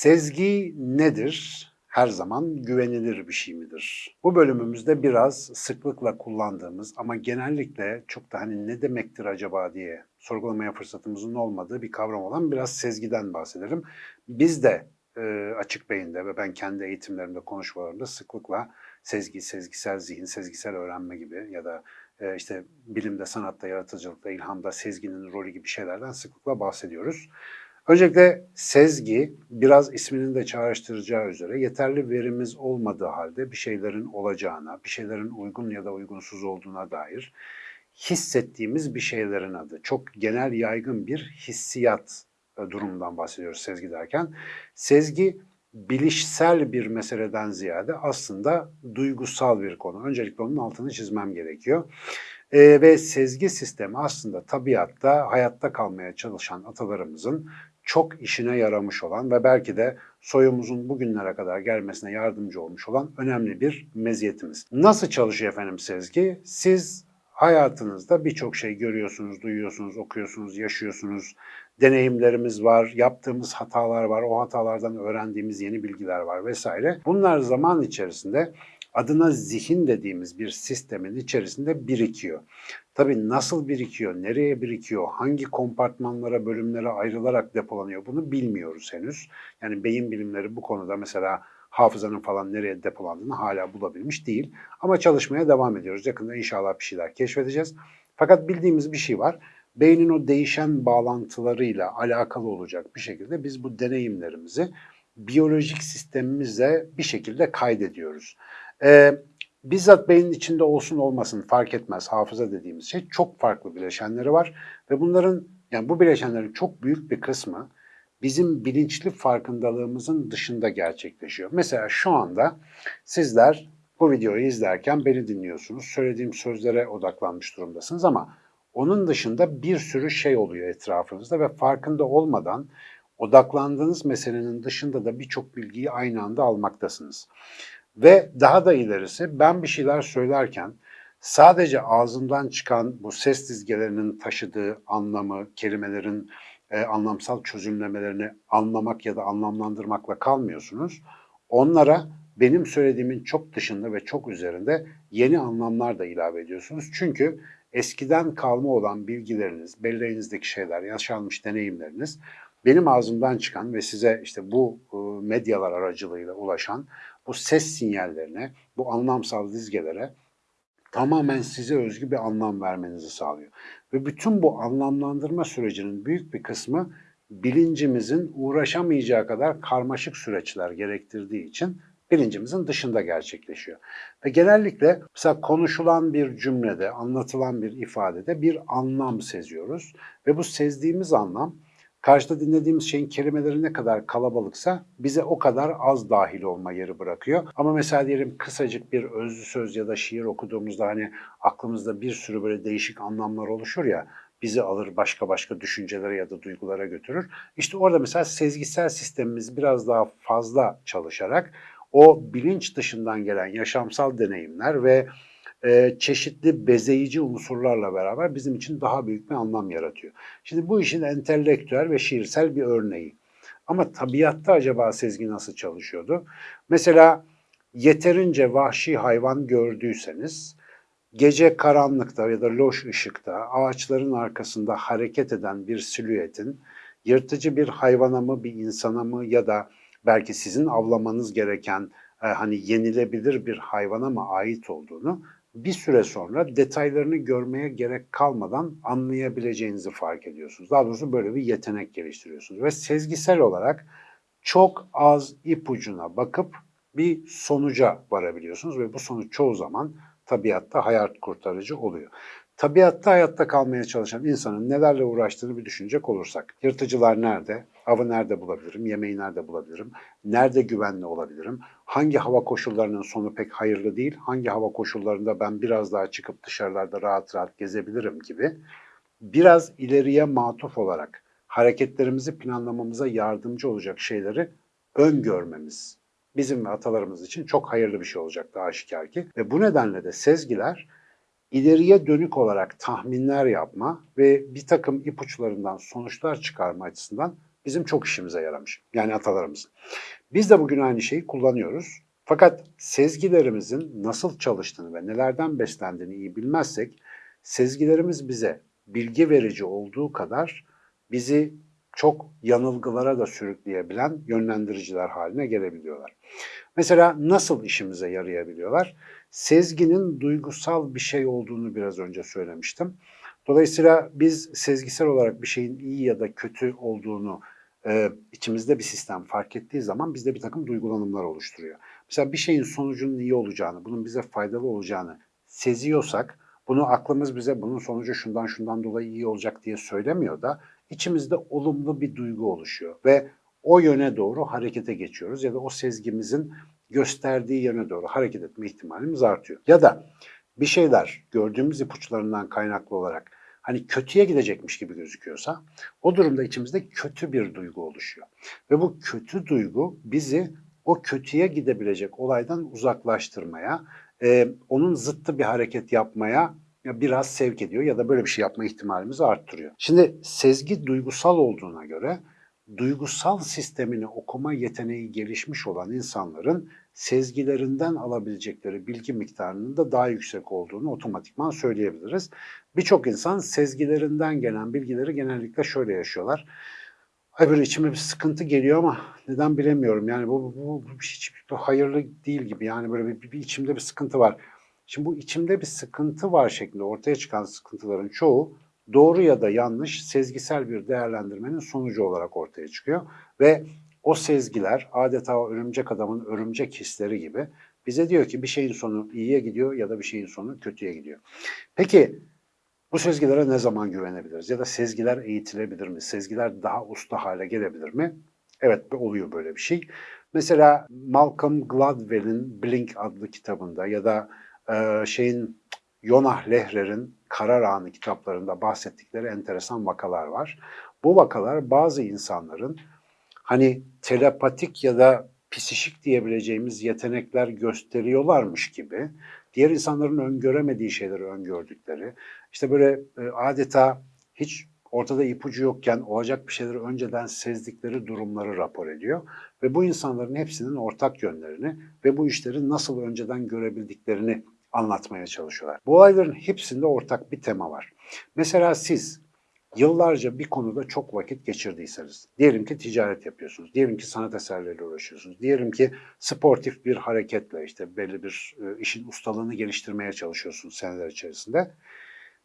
Sezgi nedir? Her zaman güvenilir bir şey midir? Bu bölümümüzde biraz sıklıkla kullandığımız ama genellikle çok da hani ne demektir acaba diye sorgulamaya fırsatımızın olmadığı bir kavram olan biraz sezgiden bahsederim. Biz de e, açık beyinde ve ben kendi eğitimlerimde, konuşmalarımda sıklıkla sezgi, sezgisel zihin, sezgisel öğrenme gibi ya da e, işte bilimde, sanatta, yaratıcılıkta, ilhamda sezginin rolü gibi şeylerden sıklıkla bahsediyoruz. Öncelikle sezgi biraz isminin de çağrıştıracağı üzere yeterli verimiz olmadığı halde bir şeylerin olacağına, bir şeylerin uygun ya da uygunsuz olduğuna dair hissettiğimiz bir şeylerin adı. Çok genel yaygın bir hissiyat e, durumundan bahsediyoruz sezgi derken. Sezgi bilişsel bir meseleden ziyade aslında duygusal bir konu. Öncelikle onun altını çizmem gerekiyor. Ee, ve sezgi sistemi aslında tabiatta hayatta kalmaya çalışan atalarımızın çok işine yaramış olan ve belki de soyumuzun bugünlere kadar gelmesine yardımcı olmuş olan önemli bir meziyetimiz. Nasıl çalışıyor efendim sezgi? Siz hayatınızda birçok şey görüyorsunuz, duyuyorsunuz, okuyorsunuz, yaşıyorsunuz. Deneyimlerimiz var, yaptığımız hatalar var, o hatalardan öğrendiğimiz yeni bilgiler var vesaire. Bunlar zaman içerisinde adına zihin dediğimiz bir sistemin içerisinde birikiyor. Tabii nasıl birikiyor, nereye birikiyor, hangi kompartmanlara, bölümlere ayrılarak depolanıyor bunu bilmiyoruz henüz. Yani beyin bilimleri bu konuda mesela hafızanın falan nereye depolandığını hala bulabilmiş değil. Ama çalışmaya devam ediyoruz. Yakında inşallah bir şeyler keşfedeceğiz. Fakat bildiğimiz bir şey var. Beynin o değişen bağlantılarıyla alakalı olacak bir şekilde biz bu deneyimlerimizi biyolojik sistemimize bir şekilde kaydediyoruz. Ee, bizzat beynin içinde olsun olmasın fark etmez hafıza dediğimiz şey çok farklı bileşenleri var ve bunların yani bu bileşenlerin çok büyük bir kısmı bizim bilinçli farkındalığımızın dışında gerçekleşiyor. Mesela şu anda sizler bu videoyu izlerken beni dinliyorsunuz. Söylediğim sözlere odaklanmış durumdasınız ama onun dışında bir sürü şey oluyor etrafınızda ve farkında olmadan odaklandığınız meselenin dışında da birçok bilgiyi aynı anda almaktasınız. Ve daha da ilerisi ben bir şeyler söylerken sadece ağzımdan çıkan bu ses dizgelerinin taşıdığı anlamı, kelimelerin e, anlamsal çözümlemelerini anlamak ya da anlamlandırmakla kalmıyorsunuz. Onlara benim söylediğimin çok dışında ve çok üzerinde yeni anlamlar da ilave ediyorsunuz. Çünkü eskiden kalma olan bilgileriniz, belleğinizdeki şeyler, yaşanmış deneyimleriniz benim ağzımdan çıkan ve size işte bu e, medyalar aracılığıyla ulaşan bu ses sinyallerine, bu anlamsal dizgelere tamamen size özgü bir anlam vermenizi sağlıyor. Ve bütün bu anlamlandırma sürecinin büyük bir kısmı bilincimizin uğraşamayacağı kadar karmaşık süreçler gerektirdiği için bilincimizin dışında gerçekleşiyor. Ve genellikle mesela konuşulan bir cümlede, anlatılan bir ifadede bir anlam seziyoruz. Ve bu sezdiğimiz anlam Karşıda dinlediğimiz şeyin kelimeleri ne kadar kalabalıksa bize o kadar az dahil olma yeri bırakıyor. Ama mesela diyelim kısacık bir özlü söz ya da şiir okuduğumuzda hani aklımızda bir sürü böyle değişik anlamlar oluşur ya bizi alır başka başka düşüncelere ya da duygulara götürür. İşte orada mesela sezgisel sistemimiz biraz daha fazla çalışarak o bilinç dışından gelen yaşamsal deneyimler ve e, çeşitli bezeyici unsurlarla beraber bizim için daha büyük bir anlam yaratıyor. Şimdi bu işin entelektüel ve şiirsel bir örneği. Ama tabiatta acaba sezgi nasıl çalışıyordu? Mesela yeterince vahşi hayvan gördüyseniz gece karanlıkta ya da loş ışıkta ağaçların arkasında hareket eden bir silüetin yırtıcı bir hayvana mı bir insana mı ya da belki sizin avlamanız gereken e, hani yenilebilir bir hayvana mı ait olduğunu bir süre sonra detaylarını görmeye gerek kalmadan anlayabileceğinizi fark ediyorsunuz. Daha doğrusu böyle bir yetenek geliştiriyorsunuz ve sezgisel olarak çok az ipucuna bakıp bir sonuca varabiliyorsunuz ve bu sonuç çoğu zaman tabiatta hayat kurtarıcı oluyor. Tabiatta hayatta kalmaya çalışan insanın nelerle uğraştığını bir düşünecek olursak. Yırtıcılar nerede? Avı nerede bulabilirim? Yemeği nerede bulabilirim? Nerede güvenli olabilirim? Hangi hava koşullarının sonu pek hayırlı değil? Hangi hava koşullarında ben biraz daha çıkıp dışarılarda rahat rahat gezebilirim gibi biraz ileriye matuf olarak hareketlerimizi planlamamıza yardımcı olacak şeyleri öngörmemiz bizim ve atalarımız için çok hayırlı bir şey olacaktı aşikar ki. Ve bu nedenle de sezgiler ileriye dönük olarak tahminler yapma ve bir takım ipuçlarından sonuçlar çıkarma açısından bizim çok işimize yaramış. Yani atalarımızın. Biz de bugün aynı şeyi kullanıyoruz. Fakat sezgilerimizin nasıl çalıştığını ve nelerden beslendiğini iyi bilmezsek sezgilerimiz bize bilgi verici olduğu kadar bizi çok yanılgılara da sürükleyebilen yönlendiriciler haline gelebiliyorlar. Mesela nasıl işimize yarayabiliyorlar? Sezginin duygusal bir şey olduğunu biraz önce söylemiştim. Dolayısıyla biz sezgisel olarak bir şeyin iyi ya da kötü olduğunu e, içimizde bir sistem fark ettiği zaman bizde bir takım duygulanımlar oluşturuyor. Mesela bir şeyin sonucunun iyi olacağını, bunun bize faydalı olacağını seziyorsak, bunu aklımız bize bunun sonucu şundan şundan dolayı iyi olacak diye söylemiyor da içimizde olumlu bir duygu oluşuyor ve o yöne doğru harekete geçiyoruz ya da o sezgimizin gösterdiği yöne doğru hareket etme ihtimalimiz artıyor. Ya da bir şeyler gördüğümüz ipuçlarından kaynaklı olarak hani kötüye gidecekmiş gibi gözüküyorsa o durumda içimizde kötü bir duygu oluşuyor. Ve bu kötü duygu bizi o kötüye gidebilecek olaydan uzaklaştırmaya, e, onun zıttı bir hareket yapmaya biraz sevk ediyor ya da böyle bir şey yapma ihtimalimizi arttırıyor. Şimdi sezgi duygusal olduğuna göre duygusal sistemini okuma yeteneği gelişmiş olan insanların sezgilerinden alabilecekleri bilgi miktarının da daha yüksek olduğunu otomatikman söyleyebiliriz. Birçok insan sezgilerinden gelen bilgileri genellikle şöyle yaşıyorlar. Ay böyle içime bir sıkıntı geliyor ama neden bilemiyorum. Yani bu, bu, bu hiç hayırlı değil gibi. Yani böyle bir, bir, bir içimde bir sıkıntı var. Şimdi bu içimde bir sıkıntı var şeklinde ortaya çıkan sıkıntıların çoğu doğru ya da yanlış sezgisel bir değerlendirmenin sonucu olarak ortaya çıkıyor. Ve o sezgiler adeta örümcek adamın örümcek hisleri gibi bize diyor ki bir şeyin sonu iyiye gidiyor ya da bir şeyin sonu kötüye gidiyor. Peki bu sezgilere ne zaman güvenebiliriz? Ya da sezgiler eğitilebilir mi? Sezgiler daha usta hale gelebilir mi? Evet oluyor böyle bir şey. Mesela Malcolm Gladwell'in Blink adlı kitabında ya da e, şeyin Yonah Lehrer'in Karar Anı kitaplarında bahsettikleri enteresan vakalar var. Bu vakalar bazı insanların hani telepatik ya da psişik diyebileceğimiz yetenekler gösteriyorlarmış gibi diğer insanların öngöremediği şeyleri öngördükleri, işte böyle e, adeta hiç ortada ipucu yokken olacak bir şeyleri önceden sezdikleri durumları rapor ediyor. Ve bu insanların hepsinin ortak yönlerini ve bu işleri nasıl önceden görebildiklerini anlatmaya çalışıyorlar. Bu olayların hepsinde ortak bir tema var. Mesela siz yıllarca bir konuda çok vakit geçirdiyseniz, diyelim ki ticaret yapıyorsunuz, diyelim ki sanat eserleriyle uğraşıyorsunuz, diyelim ki sportif bir hareketle işte belli bir e, işin ustalığını geliştirmeye çalışıyorsunuz seneler içerisinde.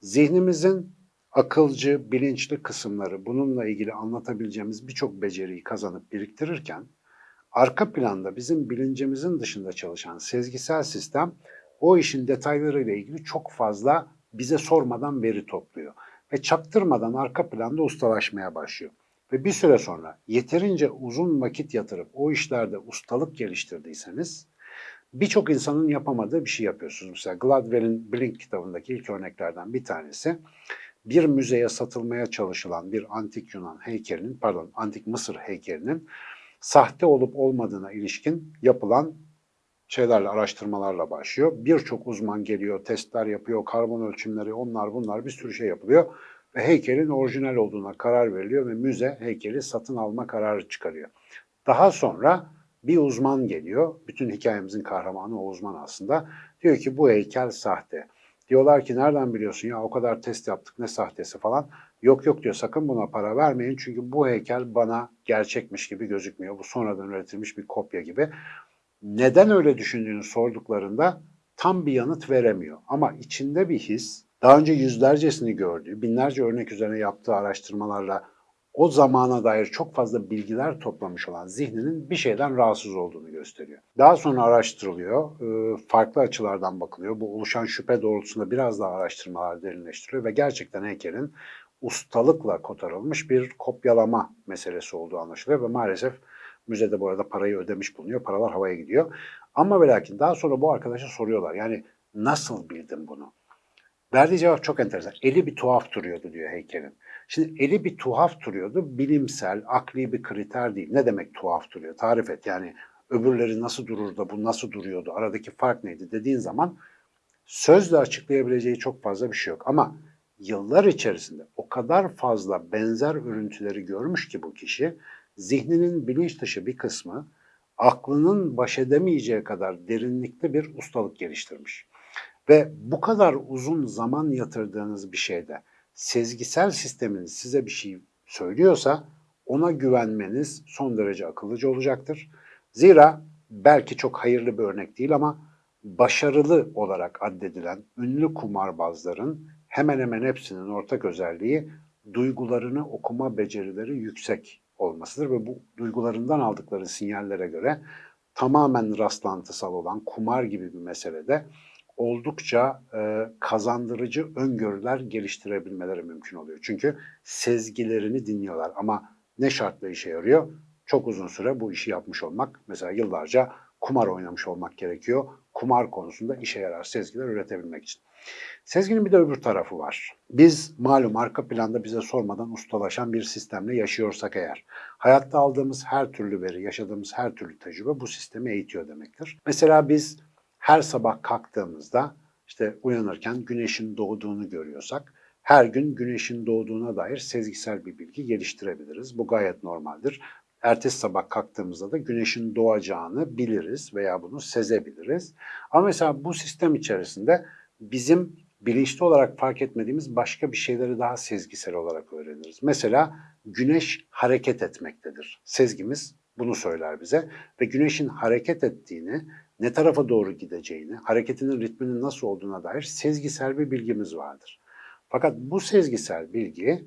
Zihnimizin akılcı, bilinçli kısımları bununla ilgili anlatabileceğimiz birçok beceriyi kazanıp biriktirirken, arka planda bizim bilincimizin dışında çalışan sezgisel sistem o işin detaylarıyla ilgili çok fazla bize sormadan veri topluyor. Ve çaktırmadan arka planda ustalaşmaya başlıyor. Ve bir süre sonra yeterince uzun vakit yatırıp o işlerde ustalık geliştirdiyseniz birçok insanın yapamadığı bir şey yapıyorsunuz. Mesela Gladwell'in Blink kitabındaki ilk örneklerden bir tanesi bir müzeye satılmaya çalışılan bir antik Yunan heykelinin, pardon antik Mısır heykelinin sahte olup olmadığına ilişkin yapılan şeylerle, araştırmalarla başlıyor. Birçok uzman geliyor, testler yapıyor, karbon ölçümleri, onlar bunlar bir sürü şey yapılıyor. Ve heykelin orijinal olduğuna karar veriliyor ve müze heykeli satın alma kararı çıkarıyor. Daha sonra bir uzman geliyor, bütün hikayemizin kahramanı o uzman aslında. Diyor ki bu heykel sahte. Diyorlar ki nereden biliyorsun ya o kadar test yaptık ne sahtesi falan. Yok yok diyor sakın buna para vermeyin çünkü bu heykel bana gerçekmiş gibi gözükmüyor. Bu sonradan üretilmiş bir kopya gibi neden öyle düşündüğünü sorduklarında tam bir yanıt veremiyor. Ama içinde bir his, daha önce yüzlercesini gördüğü, binlerce örnek üzerine yaptığı araştırmalarla o zamana dair çok fazla bilgiler toplamış olan zihninin bir şeyden rahatsız olduğunu gösteriyor. Daha sonra araştırılıyor, e, farklı açılardan bakılıyor. Bu oluşan şüphe doğrultusunda biraz daha araştırmalar derinleştiriliyor ve gerçekten heykelin ustalıkla kotarılmış bir kopyalama meselesi olduğu anlaşılıyor ve maalesef Müzede bu arada parayı ödemiş bulunuyor. Paralar havaya gidiyor. Ama ve lakin daha sonra bu arkadaşa soruyorlar. Yani nasıl bildin bunu? Verdiği cevap çok enteresan. Eli bir tuhaf duruyordu diyor heykelin. Şimdi eli bir tuhaf duruyordu. Bilimsel, akli bir kriter değil. Ne demek tuhaf duruyor? Tarif et. Yani öbürleri nasıl durur da bu nasıl duruyordu? Aradaki fark neydi dediğin zaman sözle açıklayabileceği çok fazla bir şey yok. Ama yıllar içerisinde o kadar fazla benzer örüntüleri görmüş ki bu kişi zihninin bilinç dışı bir kısmı aklının baş edemeyeceği kadar derinlikli bir ustalık geliştirmiş. Ve bu kadar uzun zaman yatırdığınız bir şeyde sezgisel sisteminiz size bir şey söylüyorsa ona güvenmeniz son derece akıllıca olacaktır. Zira belki çok hayırlı bir örnek değil ama başarılı olarak addedilen ünlü kumarbazların hemen hemen hepsinin ortak özelliği duygularını okuma becerileri yüksek olmasıdır ve bu duygularından aldıkları sinyallere göre tamamen rastlantısal olan kumar gibi bir meselede oldukça e, kazandırıcı öngörüler geliştirebilmeleri mümkün oluyor. Çünkü sezgilerini dinliyorlar ama ne şartla işe yarıyor? Çok uzun süre bu işi yapmış olmak, mesela yıllarca kumar oynamış olmak gerekiyor. Kumar konusunda işe yarar sezgiler üretebilmek için. Sezginin bir de öbür tarafı var. Biz malum arka planda bize sormadan ustalaşan bir sistemle yaşıyorsak eğer, hayatta aldığımız her türlü veri, yaşadığımız her türlü tecrübe bu sistemi eğitiyor demektir. Mesela biz her sabah kalktığımızda işte uyanırken güneşin doğduğunu görüyorsak her gün güneşin doğduğuna dair sezgisel bir bilgi geliştirebiliriz. Bu gayet normaldir. Ertesi sabah kalktığımızda da güneşin doğacağını biliriz veya bunu sezebiliriz. Ama mesela bu sistem içerisinde bizim bilinçli olarak fark etmediğimiz başka bir şeyleri daha sezgisel olarak öğreniriz. Mesela güneş hareket etmektedir. Sezgimiz bunu söyler bize ve güneşin hareket ettiğini, ne tarafa doğru gideceğini, hareketinin ritminin nasıl olduğuna dair sezgisel bir bilgimiz vardır. Fakat bu sezgisel bilgi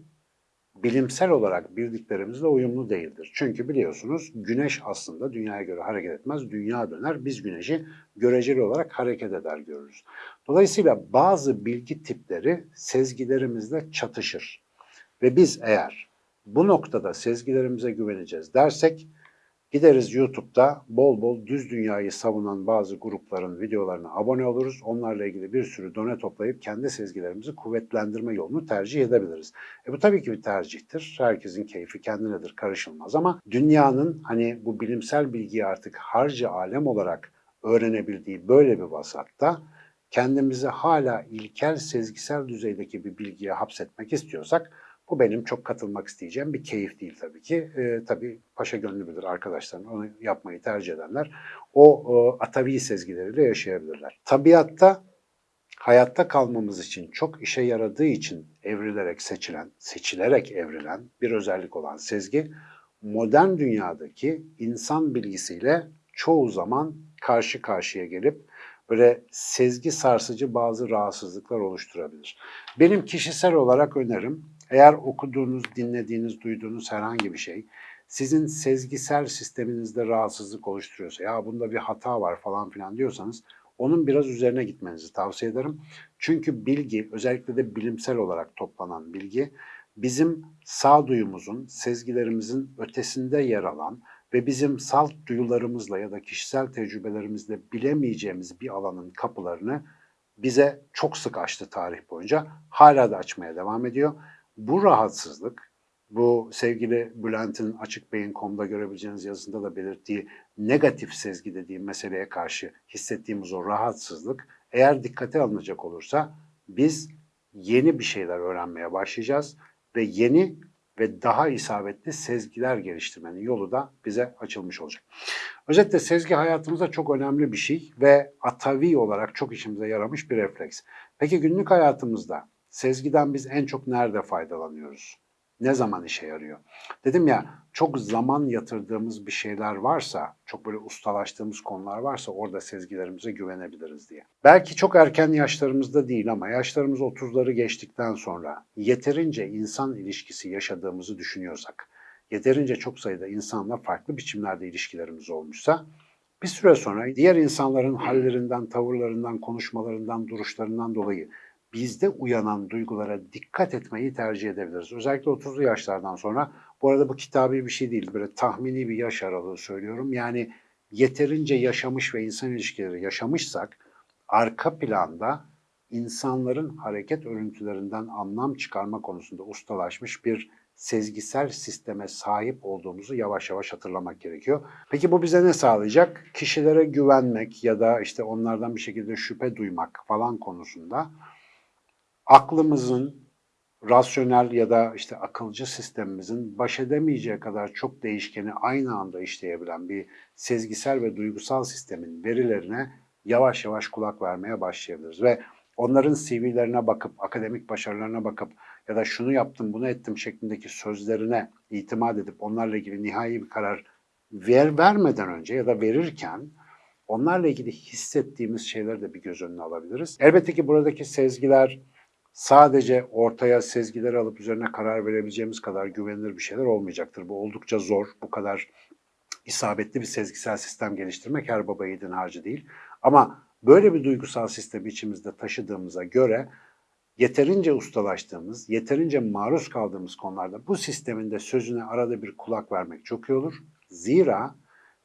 bilimsel olarak bildiklerimizle uyumlu değildir. Çünkü biliyorsunuz güneş aslında dünyaya göre hareket etmez, dünya döner. Biz güneşi göreceli olarak hareket eder görürüz. Dolayısıyla bazı bilgi tipleri sezgilerimizle çatışır. Ve biz eğer bu noktada sezgilerimize güveneceğiz dersek Gideriz YouTube'da bol bol düz dünyayı savunan bazı grupların videolarına abone oluruz. Onlarla ilgili bir sürü done toplayıp kendi sezgilerimizi kuvvetlendirme yolunu tercih edebiliriz. E bu tabii ki bir tercihtir. Herkesin keyfi kendinedir, karışılmaz ama dünyanın hani bu bilimsel bilgiyi artık harcı alem olarak öğrenebildiği böyle bir vasatta kendimizi hala ilkel sezgisel düzeydeki bir bilgiye hapsetmek istiyorsak bu benim çok katılmak isteyeceğim bir keyif değil tabii ki. E, tabii paşa gönlü bilir arkadaşlarım onu yapmayı tercih edenler. O, o atavi sezgileriyle yaşayabilirler. Tabiatta hayatta kalmamız için çok işe yaradığı için evrilerek seçilen, seçilerek evrilen bir özellik olan sezgi modern dünyadaki insan bilgisiyle çoğu zaman karşı karşıya gelip böyle sezgi sarsıcı bazı rahatsızlıklar oluşturabilir. Benim kişisel olarak önerim eğer okuduğunuz, dinlediğiniz, duyduğunuz herhangi bir şey sizin sezgisel sisteminizde rahatsızlık oluşturuyorsa ya bunda bir hata var falan filan diyorsanız onun biraz üzerine gitmenizi tavsiye ederim. Çünkü bilgi özellikle de bilimsel olarak toplanan bilgi bizim sağduyumuzun, sezgilerimizin ötesinde yer alan ve bizim salt duyularımızla ya da kişisel tecrübelerimizle bilemeyeceğimiz bir alanın kapılarını bize çok sık açtı tarih boyunca. Hala da açmaya devam ediyor. Bu rahatsızlık, bu sevgili Bülent'in Açık Beyin.com'da görebileceğiniz yazısında da belirttiği negatif sezgi dediğim meseleye karşı hissettiğimiz o rahatsızlık eğer dikkate alınacak olursa biz yeni bir şeyler öğrenmeye başlayacağız ve yeni ve daha isabetli sezgiler geliştirmenin yolu da bize açılmış olacak. Özetle sezgi hayatımızda çok önemli bir şey ve atavi olarak çok işimize yaramış bir refleks. Peki günlük hayatımızda Sezgiden biz en çok nerede faydalanıyoruz? Ne zaman işe yarıyor? Dedim ya çok zaman yatırdığımız bir şeyler varsa, çok böyle ustalaştığımız konular varsa orada sezgilerimize güvenebiliriz diye. Belki çok erken yaşlarımızda değil ama yaşlarımız 30'ları geçtikten sonra yeterince insan ilişkisi yaşadığımızı düşünüyorsak, yeterince çok sayıda insanla farklı biçimlerde ilişkilerimiz olmuşsa bir süre sonra diğer insanların hallerinden, tavırlarından, konuşmalarından, duruşlarından dolayı bizde uyanan duygulara dikkat etmeyi tercih edebiliriz. Özellikle 30'lu yaşlardan sonra. Bu arada bu kitabi bir şey değil. Böyle tahmini bir yaş aralığı söylüyorum. Yani yeterince yaşamış ve insan ilişkileri yaşamışsak arka planda insanların hareket örüntülerinden anlam çıkarma konusunda ustalaşmış bir sezgisel sisteme sahip olduğumuzu yavaş yavaş hatırlamak gerekiyor. Peki bu bize ne sağlayacak? Kişilere güvenmek ya da işte onlardan bir şekilde şüphe duymak falan konusunda aklımızın rasyonel ya da işte akılcı sistemimizin baş edemeyeceği kadar çok değişkeni aynı anda işleyebilen bir sezgisel ve duygusal sistemin verilerine yavaş yavaş kulak vermeye başlayabiliriz ve onların CV'lerine bakıp, akademik başarılarına bakıp ya da şunu yaptım, bunu ettim şeklindeki sözlerine itimat edip onlarla ilgili nihai bir karar ver, vermeden önce ya da verirken onlarla ilgili hissettiğimiz şeyleri de bir göz önüne alabiliriz. Elbette ki buradaki sezgiler sadece ortaya sezgileri alıp üzerine karar verebileceğimiz kadar güvenilir bir şeyler olmayacaktır. Bu oldukça zor. Bu kadar isabetli bir sezgisel sistem geliştirmek her baba yiğidin harcı değil. Ama böyle bir duygusal sistemi içimizde taşıdığımıza göre yeterince ustalaştığımız, yeterince maruz kaldığımız konularda bu sistemin de sözüne arada bir kulak vermek çok iyi olur. Zira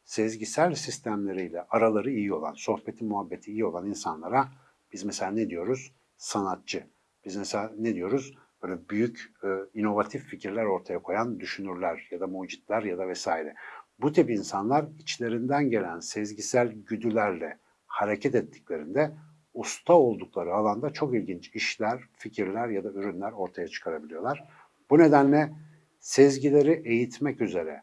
sezgisel sistemleriyle araları iyi olan, sohbeti muhabbeti iyi olan insanlara biz mesela ne diyoruz? Sanatçı. Biz mesela ne diyoruz? Böyle büyük e, inovatif fikirler ortaya koyan düşünürler ya da mucitler ya da vesaire. Bu tip insanlar içlerinden gelen sezgisel güdülerle hareket ettiklerinde usta oldukları alanda çok ilginç işler, fikirler ya da ürünler ortaya çıkarabiliyorlar. Bu nedenle sezgileri eğitmek üzere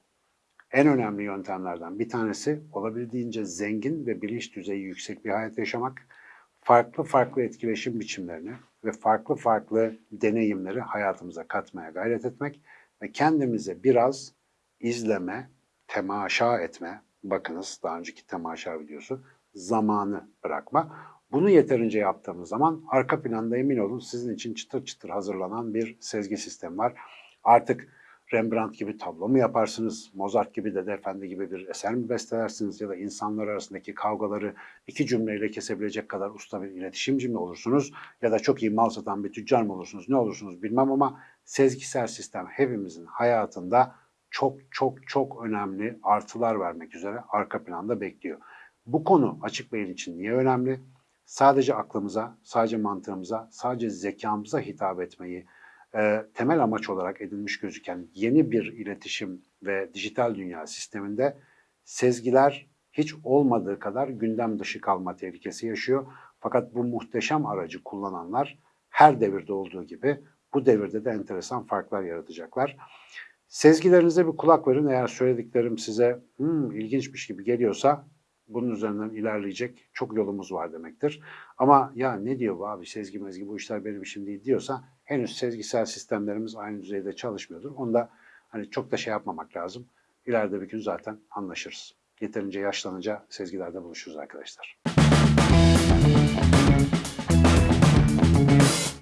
en önemli yöntemlerden bir tanesi olabildiğince zengin ve bilinç düzeyi yüksek bir hayat yaşamak, farklı farklı etkileşim biçimlerini ve farklı farklı deneyimleri hayatımıza katmaya gayret etmek ve kendimize biraz izleme, temaşa etme, bakınız daha önceki temaşa videosu, zamanı bırakma. Bunu yeterince yaptığımız zaman arka planda emin olun sizin için çıtır çıtır hazırlanan bir sezgi sistemi var. Artık Rembrandt gibi tablo mu yaparsınız, Mozart gibi Dede Efendi gibi bir eser mi bestelersiniz ya da insanlar arasındaki kavgaları iki cümleyle kesebilecek kadar usta bir iletişimci mi olursunuz ya da çok iyi mal satan bir tüccar mı olursunuz ne olursunuz bilmem ama sezgisel sistem hepimizin hayatında çok çok çok önemli artılar vermek üzere arka planda bekliyor. Bu konu açık beyin için niye önemli? Sadece aklımıza, sadece mantığımıza, sadece zekamıza hitap etmeyi e, temel amaç olarak edinmiş gözüken yeni bir iletişim ve dijital dünya sisteminde sezgiler hiç olmadığı kadar gündem dışı kalma tehlikesi yaşıyor. Fakat bu muhteşem aracı kullananlar her devirde olduğu gibi bu devirde de enteresan farklar yaratacaklar. Sezgilerinize bir kulak verin. Eğer söylediklerim size hmm, ilginçmiş gibi geliyorsa bunun üzerinden ilerleyecek çok yolumuz var demektir. Ama ya ne diyor bu abi sezgi mezgi bu işler benim işim değil diyorsa henüz sezgisel sistemlerimiz aynı düzeyde çalışmıyordur. Onda hani çok da şey yapmamak lazım. İleride bir gün zaten anlaşırız. Yeterince yaşlanınca sezgilerde buluşuruz arkadaşlar.